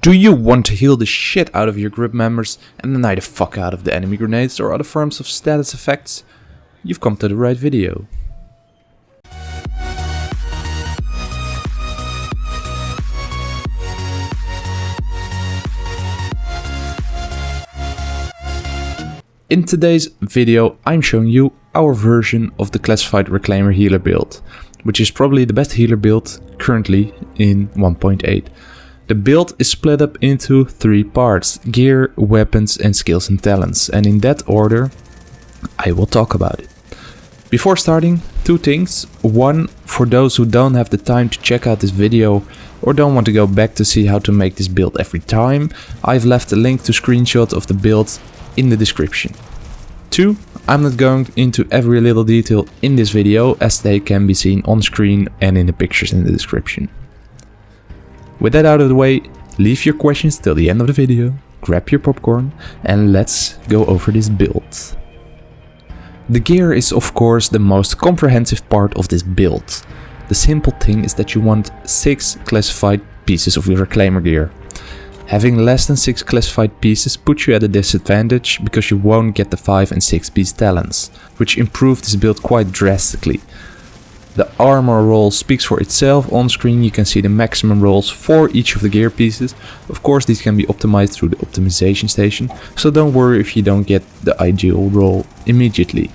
Do you want to heal the shit out of your group members and deny the fuck out of the enemy grenades or other forms of status effects? You've come to the right video. In today's video I'm showing you our version of the classified reclaimer healer build, which is probably the best healer build currently in 1.8. The build is split up into three parts, gear, weapons and skills and talents, and in that order I will talk about it. Before starting, two things. One, for those who don't have the time to check out this video or don't want to go back to see how to make this build every time, I've left a link to screenshots of the build in the description. 2. I'm not going into every little detail in this video as they can be seen on screen and in the pictures in the description. With that out of the way, leave your questions till the end of the video, grab your popcorn and let's go over this build. The gear is of course the most comprehensive part of this build. The simple thing is that you want 6 classified pieces of your reclaimer gear. Having less than 6 classified pieces puts you at a disadvantage because you won't get the 5 and 6 piece talents, which improve this build quite drastically. The armor roll speaks for itself, on screen you can see the maximum rolls for each of the gear pieces. Of course these can be optimized through the optimization station, so don't worry if you don't get the ideal roll immediately.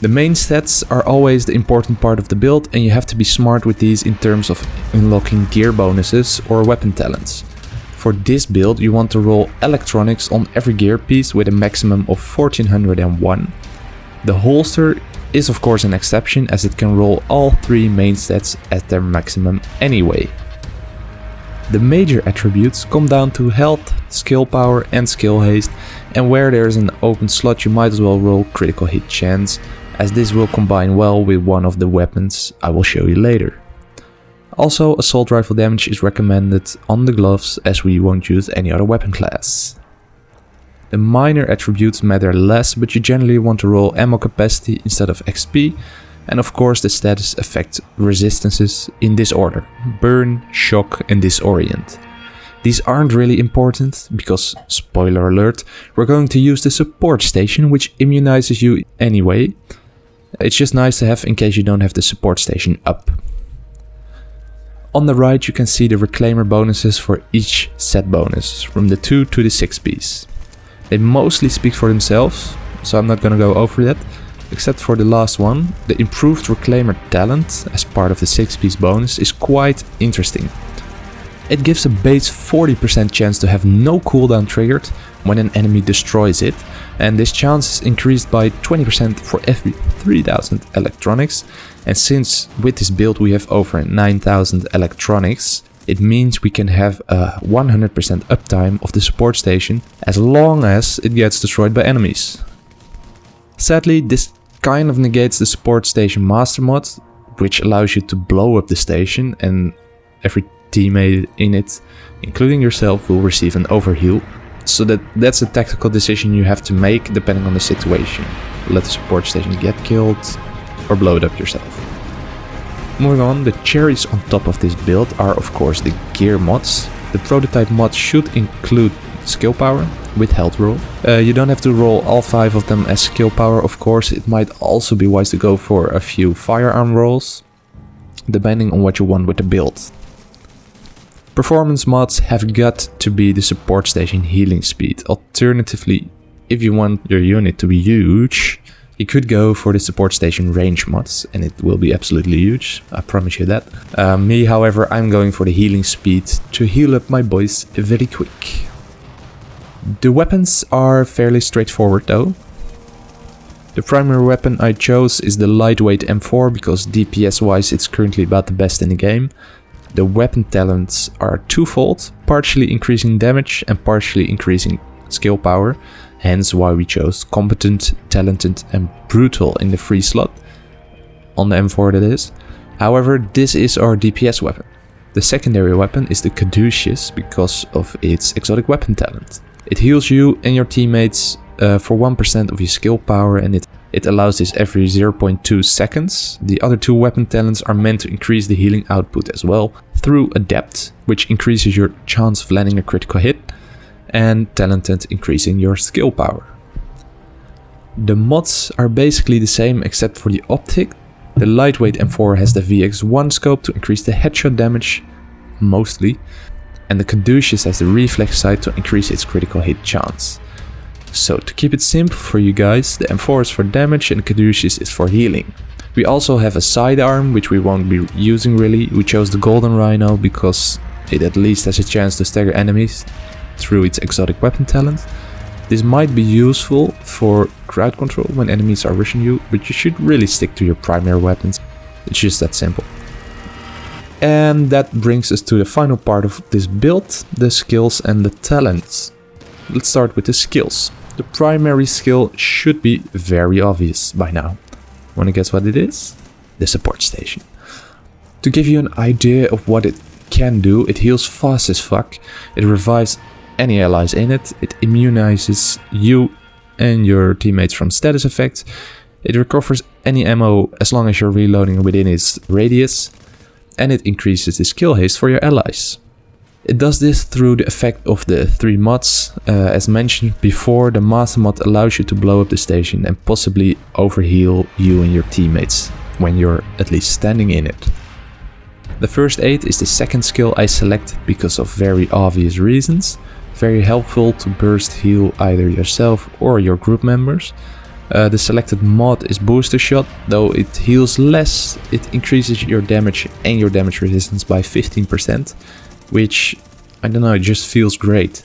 The main stats are always the important part of the build and you have to be smart with these in terms of unlocking gear bonuses or weapon talents. For this build you want to roll electronics on every gear piece with a maximum of 1401. The holster is of course an exception as it can roll all three main stats at their maximum anyway. The major attributes come down to health, skill power and skill haste and where there is an open slot you might as well roll critical hit chance as this will combine well with one of the weapons I will show you later. Also, assault rifle damage is recommended on the gloves as we won't use any other weapon class. The minor attributes matter less, but you generally want to roll ammo capacity instead of XP, and of course the status effect resistances in this order, burn, shock and disorient. These aren't really important, because, spoiler alert, we're going to use the support station which immunizes you anyway. It's just nice to have in case you don't have the support station up. On the right you can see the reclaimer bonuses for each set bonus, from the 2 to the 6 piece. They mostly speak for themselves, so I'm not gonna go over that, except for the last one. The improved reclaimer talent as part of the 6 piece bonus is quite interesting. It gives a base 40% chance to have no cooldown triggered when an enemy destroys it, and this chance is increased by 20% for every 3000 electronics, and since with this build we have over 9000 electronics, it means we can have a 100% uptime of the support station as long as it gets destroyed by enemies. Sadly, this kind of negates the support station master mod, which allows you to blow up the station and every teammate in it, including yourself, will receive an overheal. So that that's a tactical decision you have to make depending on the situation. Let the support station get killed or blow it up yourself. Moving on, the cherries on top of this build are of course the gear mods. The prototype mod should include skill power with health roll. Uh, you don't have to roll all 5 of them as skill power of course, it might also be wise to go for a few firearm rolls, depending on what you want with the build. Performance mods have got to be the support station healing speed, alternatively if you want your unit to be huge, you could go for the support station range mods and it will be absolutely huge, I promise you that. Uh, me however, I'm going for the healing speed to heal up my boys very quick. The weapons are fairly straightforward though. The primary weapon I chose is the lightweight M4 because DPS wise it's currently about the best in the game. The weapon talents are twofold, partially increasing damage and partially increasing skill power hence why we chose competent, talented and brutal in the free slot, on the M4 that is. However, this is our DPS weapon. The secondary weapon is the Caduceus because of its exotic weapon talent. It heals you and your teammates uh, for 1% of your skill power and it It allows this every 0.2 seconds. The other two weapon talents are meant to increase the healing output as well through Adept, which increases your chance of landing a critical hit, and Talented increasing your skill power. The mods are basically the same except for the optic. The lightweight M4 has the VX1 scope to increase the headshot damage, mostly, and the Caduceus has the reflex sight to increase its critical hit chance. So to keep it simple for you guys, the M4 is for damage and Caduceus is for healing. We also have a sidearm, which we won't be using really. We chose the Golden Rhino because it at least has a chance to stagger enemies through its exotic weapon talent. This might be useful for crowd control when enemies are rushing you, but you should really stick to your primary weapons. It's just that simple. And that brings us to the final part of this build, the skills and the talents. Let's start with the skills. The primary skill should be very obvious by now. Wanna guess what it is? The support station. To give you an idea of what it can do, it heals fast as fuck, it revives any allies in it, it immunizes you and your teammates from status effects, it recovers any ammo as long as you're reloading within its radius, and it increases the skill haste for your allies. It does this through the effect of the three mods. Uh, as mentioned before, the master mod allows you to blow up the station and possibly overheal you and your teammates when you're at least standing in it. The first aid is the second skill I selected because of very obvious reasons. Very helpful to burst heal either yourself or your group members. Uh, the selected mod is booster shot, though it heals less, it increases your damage and your damage resistance by 15% which, I don't know, it just feels great.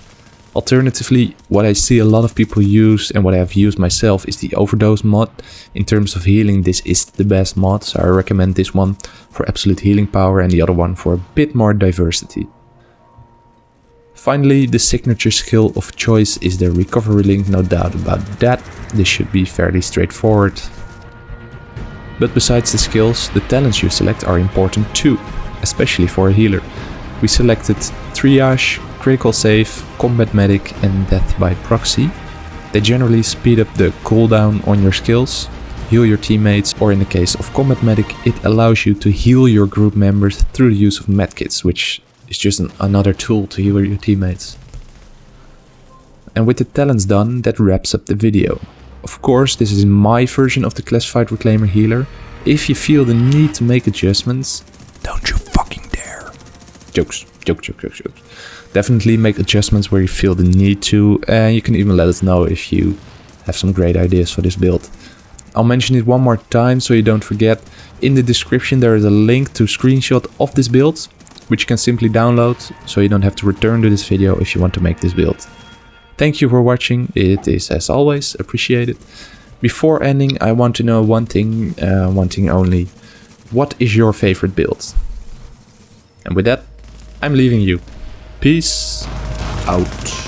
Alternatively, what I see a lot of people use and what I have used myself is the overdose mod. In terms of healing, this is the best mod, so I recommend this one for absolute healing power and the other one for a bit more diversity. Finally, the signature skill of choice is the recovery link, no doubt about that. This should be fairly straightforward. But besides the skills, the talents you select are important too, especially for a healer. We selected Triage, Critical Save, Combat Medic and Death by Proxy. They generally speed up the cooldown on your skills, heal your teammates, or in the case of Combat Medic, it allows you to heal your group members through the use of medkits, which is just an, another tool to heal your teammates. And with the talents done, that wraps up the video. Of course, this is my version of the Classified Reclaimer Healer. If you feel the need to make adjustments, don't you fucking dare. jokes, joke, joke, joke, jokes. Definitely make adjustments where you feel the need to, and you can even let us know if you have some great ideas for this build. I'll mention it one more time so you don't forget. In the description there is a link to screenshot of this build, which you can simply download, so you don't have to return to this video if you want to make this build. Thank you for watching, it is as always appreciated. Before ending I want to know one thing, uh, one thing only. What is your favorite build? And with that, I'm leaving you. Peace out.